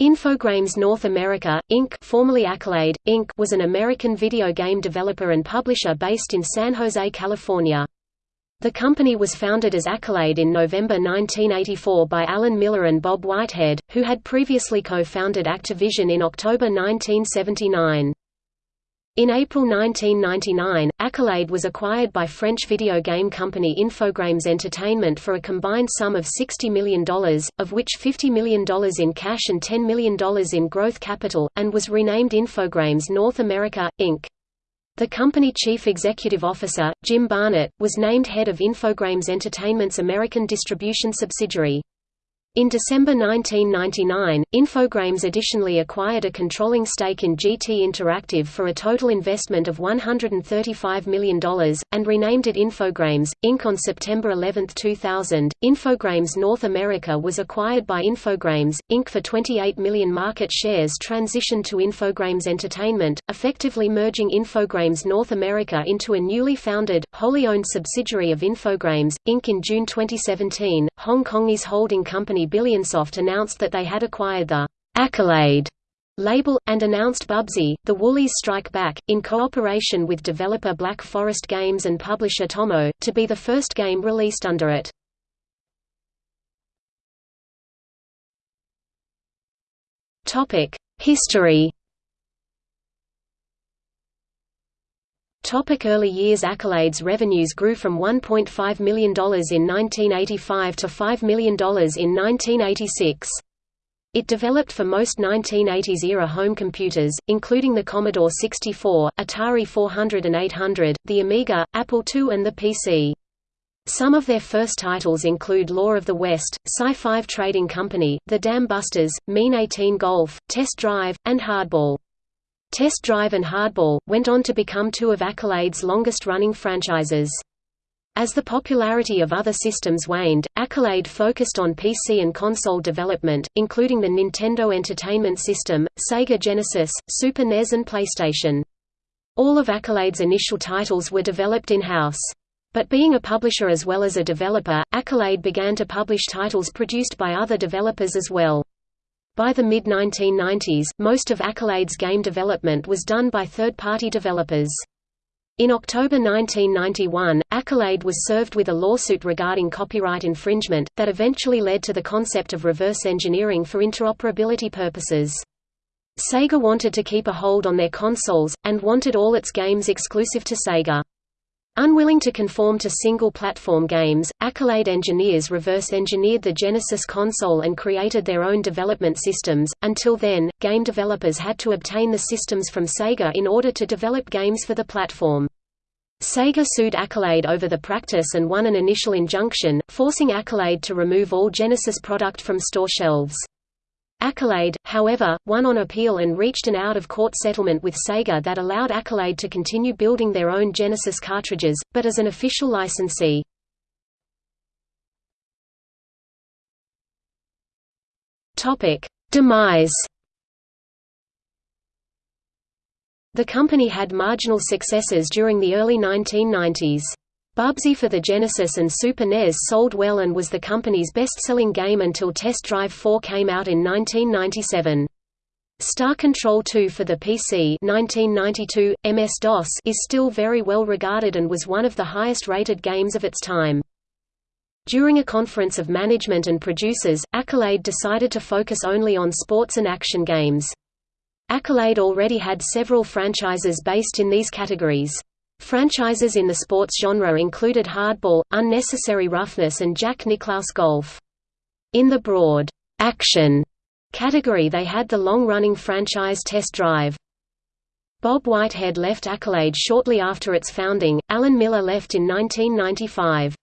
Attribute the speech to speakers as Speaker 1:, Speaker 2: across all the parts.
Speaker 1: Infogrames North America, Inc. formerly Accolade, Inc. was an American video game developer and publisher based in San Jose, California. The company was founded as Accolade in November 1984 by Alan Miller and Bob Whitehead, who had previously co-founded Activision in October 1979. In April 1999, Accolade was acquired by French video game company Infogrames Entertainment for a combined sum of $60 million, of which $50 million in cash and $10 million in growth capital, and was renamed Infogrames North America, Inc. The company chief executive officer, Jim Barnett, was named head of Infogrames Entertainment's American distribution subsidiary. In December 1999, Infogrames additionally acquired a controlling stake in GT Interactive for a total investment of $135 million, and renamed it Infogrames, Inc. On September 11, 2000, Infogrames North America was acquired by Infogrames, Inc. for 28 million market shares transitioned to Infogrames Entertainment, effectively merging Infogrames North America into a newly founded, wholly owned subsidiary of Infogrames, Inc. In June 2017, Hong Kongese holding company Billionsoft announced that they had acquired the Accolade label, and announced Bubsy, the Woolies Strike Back, in cooperation with developer Black Forest Games and publisher Tommo, to be the first game released under it. History Topic early years Accolades revenues grew from $1.5 million in 1985 to $5 million in 1986. It developed for most 1980s-era home computers, including the Commodore 64, Atari 400 and 800, the Amiga, Apple II and the PC. Some of their first titles include Law of the West, Psi-5 Trading Company, The Dam Busters, Mean 18 Golf, Test Drive, and Hardball. Test Drive and Hardball, went on to become two of Accolade's longest-running franchises. As the popularity of other systems waned, Accolade focused on PC and console development, including the Nintendo Entertainment System, Sega Genesis, Super NES and PlayStation. All of Accolade's initial titles were developed in-house. But being a publisher as well as a developer, Accolade began to publish titles produced by other developers as well. By the mid-1990s, most of Accolade's game development was done by third-party developers. In October 1991, Accolade was served with a lawsuit regarding copyright infringement, that eventually led to the concept of reverse engineering for interoperability purposes. Sega wanted to keep a hold on their consoles, and wanted all its games exclusive to Sega. Unwilling to conform to single-platform games, Accolade engineers reverse-engineered the Genesis console and created their own development systems. Until then, game developers had to obtain the systems from Sega in order to develop games for the platform. Sega sued Accolade over the practice and won an initial injunction, forcing Accolade to remove all Genesis product from store shelves. Accolade, however, won on appeal and reached an out-of-court settlement with Sega that allowed Accolade to continue building their own Genesis cartridges, but as an official licensee. Demise The company had marginal successes during the early 1990s. Bubsy for the Genesis and Super NES sold well and was the company's best-selling game until Test Drive 4 came out in 1997. Star Control 2 for the PC 1992, MS-DOS is still very well regarded and was one of the highest-rated games of its time. During a conference of management and producers, Accolade decided to focus only on sports and action games. Accolade already had several franchises based in these categories. Franchises in the sports genre included Hardball, Unnecessary Roughness and Jack Nicklaus Golf. In the broad, action category they had the long-running franchise Test Drive. Bob Whitehead left Accolade shortly after its founding, Alan Miller left in 1995.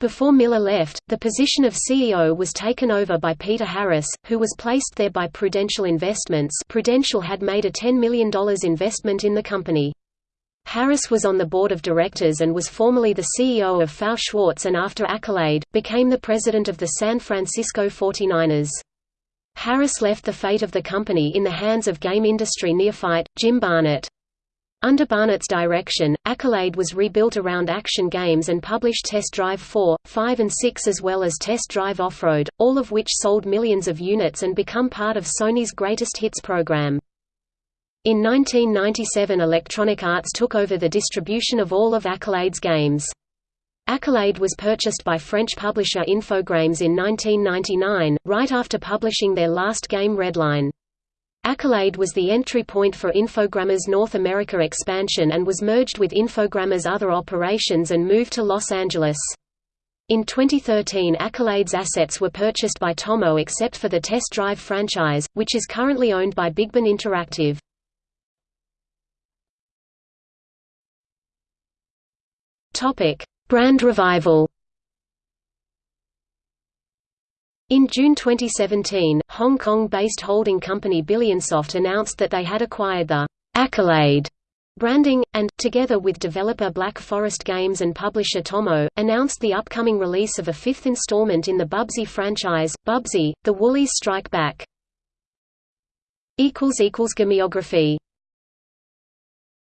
Speaker 1: Before Miller left, the position of CEO was taken over by Peter Harris, who was placed there by Prudential Investments Prudential had made a $10 million investment in the company. Harris was on the board of directors and was formerly the CEO of FAO Schwarz and after Accolade, became the president of the San Francisco 49ers. Harris left the fate of the company in the hands of game industry neophyte, Jim Barnett. Under Barnett's direction, Accolade was rebuilt around action games and published Test Drive 4, 5 and 6 as well as Test Drive Off-Road, all of which sold millions of units and become part of Sony's Greatest Hits program. In 1997 Electronic Arts took over the distribution of all of Accolade's games. Accolade was purchased by French publisher Infogrames in 1999, right after publishing their last game Redline. Accolade was the entry point for Infogrames' North America expansion and was merged with Infogrames' other operations and moved to Los Angeles. In 2013 Accolade's assets were purchased by Tommo except for the Test Drive franchise, which is currently owned by Bigben Interactive. Brand revival In June 2017, Hong Kong-based holding company Billionsoft announced that they had acquired the Accolade branding, and, together with developer Black Forest Games and publisher Tommo, announced the upcoming release of a fifth installment in the Bubsy franchise, Bubsy, The Woolies Strike Back. Gameography